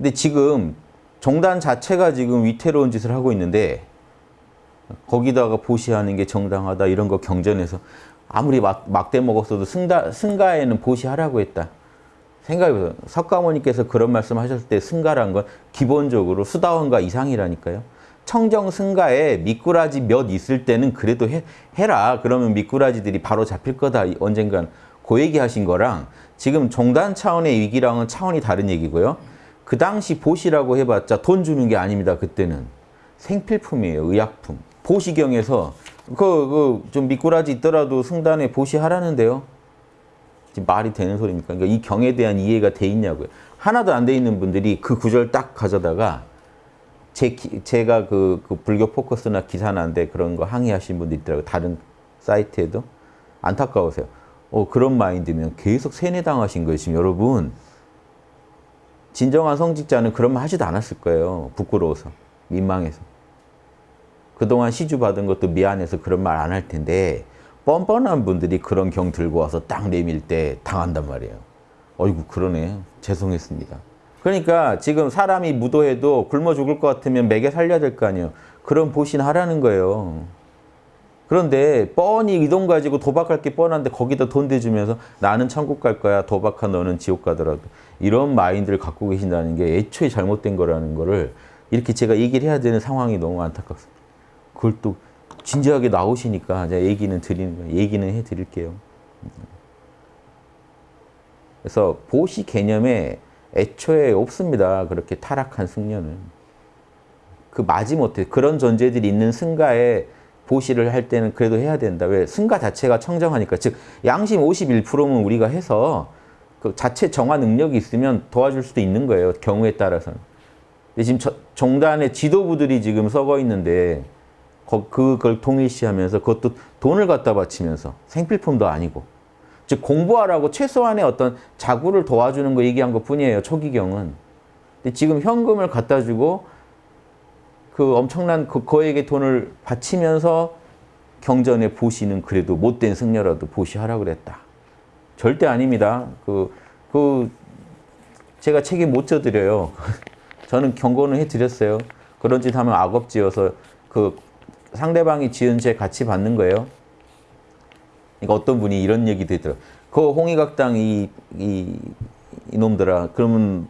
근데 지금 정단 자체가 지금 위태로운 짓을 하고 있는데 거기다가 보시하는 게 정당하다 이런 거 경전에서 아무리 막, 막대 먹었어도 승가, 승가에는 보시하라고 했다. 생각해보세요. 석가모니께서 그런 말씀 하셨을 때 승가란 건 기본적으로 수다원가 이상이라니까요. 청정 승가에 미꾸라지 몇 있을 때는 그래도 해, 해라. 그러면 미꾸라지들이 바로 잡힐 거다. 언젠간 그 얘기 하신 거랑 지금 종단 차원의 위기랑은 차원이 다른 얘기고요. 그 당시 보시라고 해봤자 돈 주는 게 아닙니다. 그때는 생필품이에요. 의약품. 보시경에서 그, 그, 좀 미꾸라지 있더라도 승단에 보시하라는데요. 지금 말이 되는 소리입니까? 그러니까 이 경에 대한 이해가 돼 있냐고요. 하나도 안 돼 있는 분들이 그 구절 딱 가져다가 제, 제가 그, 그 불교 포커스나 기사나데 그런 거 항의하신 분들 있더라고요. 다른 사이트에도. 안타까우세요. 어, 그런 마인드면 계속 세뇌당하신 거예요. 지금 여러분. 진정한 성직자는 그런 말 하지도 않았을 거예요. 부끄러워서. 민망해서. 그동안 시주 받은 것도 미안해서 그런 말 안 할 텐데 뻔뻔한 분들이 그런 경 들고 와서 딱 내밀 때 당한단 말이에요. 어이구 그러네. 죄송했습니다. 그러니까 지금 사람이 무도해도 굶어 죽을 것 같으면 매개 살려야 될 거 아니에요. 그런 보신 하라는 거예요. 그런데 뻔히 이 돈 가지고 도박할 게 뻔한데 거기다 돈 대주면서 나는 천국 갈 거야. 도박한 너는 지옥 가더라도. 이런 마인드를 갖고 계신다는 게 애초에 잘못된 거라는 거를 이렇게 제가 얘기를 해야 되는 상황이 너무 안타깝습니다. 그걸 또 진지하게 나오시니까 제가 얘기는 드리는 거예요. 얘기는 해드릴게요. 그래서 보시 개념에 애초에 없습니다. 그렇게 타락한 승려는. 그 마지못해 그런 존재들이 있는 승가에 보시를 할 때는 그래도 해야 된다. 왜? 승가 자체가 청정하니까. 즉 양심 51%면 우리가 해서 그 자체 정화 능력이 있으면 도와줄 수도 있는 거예요. 경우에 따라서는. 근데 지금 저, 종단의 지도부들이 지금 썩어 있는데 그걸 통일시하면서 그것도 돈을 갖다 바치면서 생필품도 아니고 즉 공부하라고 최소한의 어떤 자구를 도와주는 거 얘기한 것 뿐이에요. 초기경은. 근데 지금 현금을 갖다 주고 그 엄청난 그, 거에게 돈을 바치면서 경전에 보시는 그래도 못된 승려라도 보시하라 그랬다. 절대 아닙니다. 그, 그, 제가 책임 못 져드려요. 저는 경고는 해드렸어요. 그런 짓 하면 악업지어서 그 상대방이 지은 죄 같이 받는 거예요. 그러니까 어떤 분이 이런 얘기도 했더라고요. 그 홍익학당 이, 이, 이놈들아 그러면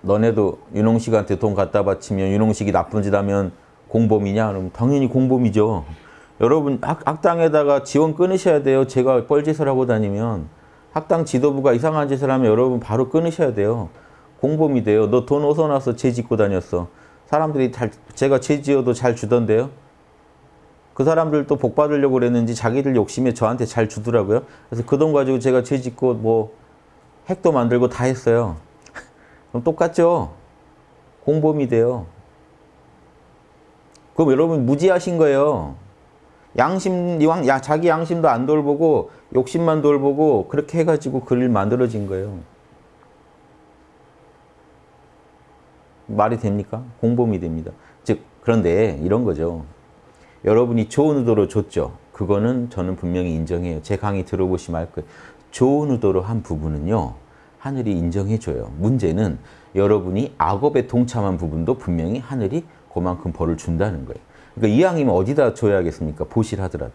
너네도 윤홍식한테 돈 갖다 바치면 윤홍식이 나쁜 짓 하면 공범이냐? 그럼 당연히 공범이죠. 여러분 학, 학당에다가 지원 끊으셔야 돼요. 제가 뻘짓을 하고 다니면 학당 지도부가 이상한 짓을 하면 여러분 바로 끊으셔야 돼요. 공범이 돼요. 너 돈 어디서 나서 죄 짓고 다녔어. 사람들이 잘, 제가 죄 지어도 잘 주던데요. 그 사람들도 복 받으려고 그랬는지 자기들 욕심에 저한테 잘 주더라고요. 그래서 그 돈 가지고 제가 죄 짓고 뭐 핵도 만들고 다 했어요. 그럼 똑같죠? 공범이 돼요. 그럼 여러분 무지하신 거예요. 양심, 야, 자기 양심도 안 돌보고 욕심만 돌보고 그렇게 해가지고 그일 만들어진 거예요. 말이 됩니까? 공범이 됩니다. 즉 그런데 이런 거죠. 여러분이 좋은 의도로 줬죠. 그거는 저는 분명히 인정해요. 제 강의 들어보시면 알 거예요. 좋은 의도로 한 부분은요. 하늘이 인정해줘요. 문제는 여러분이 악업에 동참한 부분도 분명히 하늘이 그만큼 벌을 준다는 거예요. 그러니까 이왕이면 어디다 줘야겠습니까? 보실하더라도.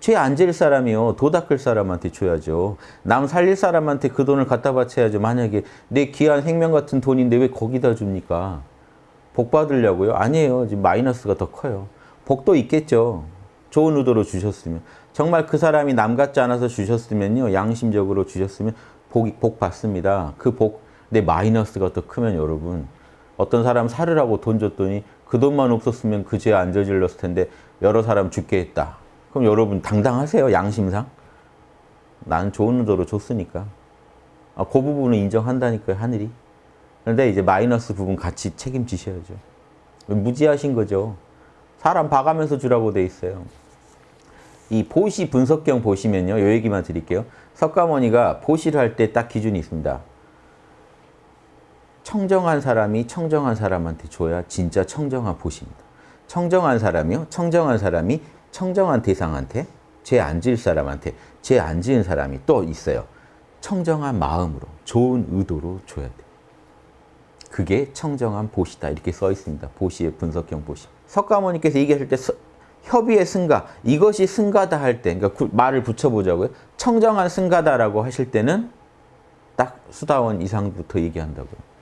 죄 안 질 사람이요. 도 닦을 사람한테 줘야죠. 남 살릴 사람한테 그 돈을 갖다 바쳐야죠. 만약에 내 귀한 생명 같은 돈인데 왜 거기다 줍니까? 복 받으려고요? 아니에요. 지금 마이너스가 더 커요. 복도 있겠죠. 좋은 의도로 주셨으면. 정말 그 사람이 남 같지 않아서 주셨으면요. 양심적으로 주셨으면 복, 복 받습니다. 그 복, 내 마이너스가 더 크면 여러분. 어떤 사람 살으라고 돈 줬더니 그 돈만 없었으면 그 죄 안 저질렀을 텐데 여러 사람 죽게 했다. 그럼 여러분 당당하세요. 양심상. 나는 좋은 의도로 줬으니까. 아, 그 부분은 인정한다니까요. 하늘이. 그런데 이제 마이너스 부분 같이 책임지셔야죠. 무지하신 거죠. 사람 봐가면서 주라고 돼 있어요. 이 보시 분석경 보시면요. 요 얘기만 드릴게요. 석가모니가 보시를 할 때 딱 기준이 있습니다. 청정한 사람이 청정한 사람한테 줘야 진짜 청정한 보시입니다. 청정한 사람이요. 청정한 사람이 청정한 대상한테 죄 안 지을 사람한테 죄 안 지은 사람이 또 있어요. 청정한 마음으로 좋은 의도로 줘야 돼. 그게 청정한 보시다 이렇게 써 있습니다. 보시의 분석형 보시. 석가모니께서 얘기하실 때 서- 협의의 승가 이것이 승가다 할 때 그러니까 구- 말을 붙여보자고요. 청정한 승가다라고 하실 때는 딱 수다원 이상부터 얘기한다고요.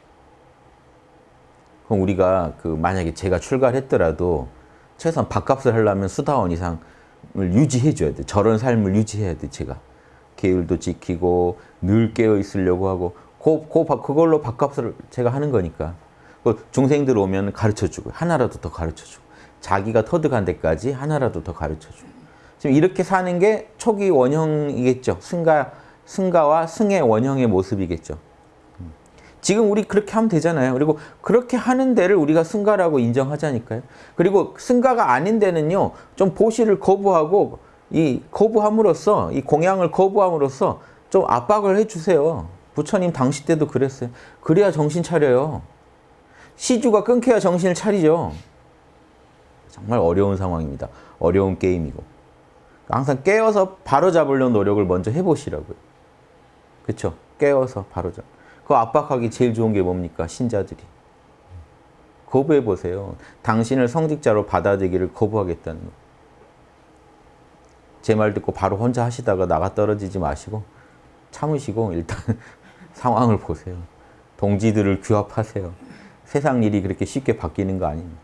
그럼 우리가 그 만약에 제가 출가를 했더라도 최소한 밥값을 하려면 수다원 이상을 유지해 줘야 돼. 저런 삶을 유지해야 돼, 제가. 계율도 지키고 늘 깨어 있으려고 하고 그, 그, 밥- 그걸로 밥값을 제가 하는 거니까. 그 중생들 오면 가르쳐 주고 하나라도 더 가르쳐 주고 자기가 터득한 데까지 하나라도 더 가르쳐 주고 지금 이렇게 사는 게 초기 원형이겠죠. 승가 승가와 승의 원형의 모습이겠죠. 지금 우리 그렇게 하면 되잖아요. 그리고 그렇게 하는 데를 우리가 승가라고 인정하자니까요. 그리고 승가가 아닌 데는요, 좀 보시를 거부하고 이 거부함으로써 이 공양을 거부함으로써 좀 압박을 해주세요. 부처님 당시 때도 그랬어요. 그래야 정신 차려요. 시주가 끊겨야 정신을 차리죠. 정말 어려운 상황입니다. 어려운 게임이고. 항상 깨어서 바로 잡으려는 노력을 먼저 해보시라고요. 그렇죠? 깨어서 바로 잡. 그 압박하기 제일 좋은 게 뭡니까? 신자들이. 거부해 보세요. 당신을 성직자로 받아들이기를 거부하겠다는 거. 제 말 듣고 바로 혼자 하시다가 나가 떨어지지 마시고 참으시고 일단 상황을 보세요. 동지들을 규합하세요. 세상 일이 그렇게 쉽게 바뀌는 거 아닙니다.